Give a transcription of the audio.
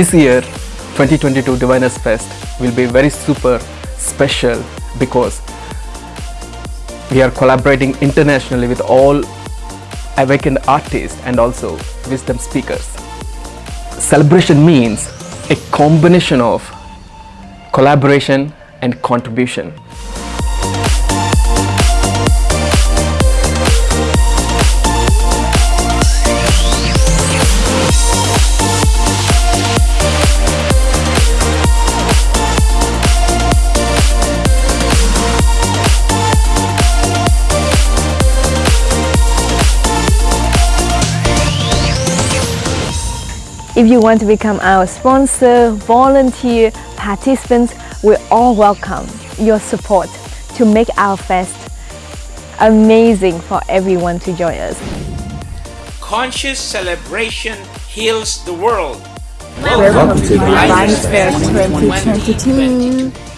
This year, 2022 Diviners Fest will be very super special because we are collaborating internationally with all awakened artists and also wisdom speakers. Celebration means a combination of collaboration and contribution. If you want to become our sponsor, volunteer, participants, we all welcome your support to make our fest amazing for everyone to join us. Conscious celebration heals the world. Welcome to Diviners Fest 2022.